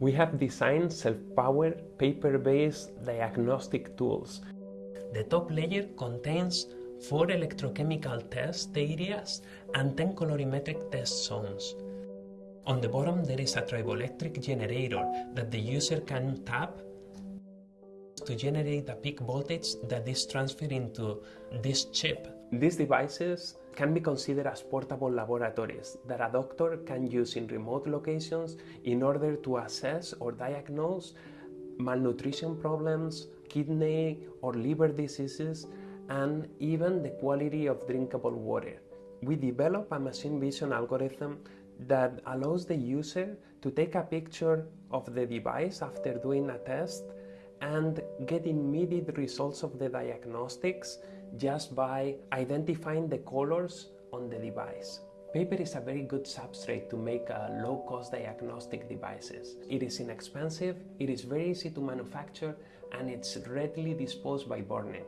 We have designed self-powered, paper-based diagnostic tools. The top layer contains four electrochemical test areas and 10 colorimetric test zones. On the bottom there is a triboelectric generator that the user can tap to generate a peak voltage that is transferred into this chip. These devices can be considered as portable laboratories that a doctor can use in remote locations in order to assess or diagnose malnutrition problems, kidney or liver diseases, and even the quality of drinkable water. We develop a machine vision algorithm that allows the user to take a picture of the device after doing a test and get immediate results of the diagnostics just by identifying the colors on the device. Paper is a very good substrate to make uh, low-cost diagnostic devices. It is inexpensive, it is very easy to manufacture, and it's readily disposed by burning.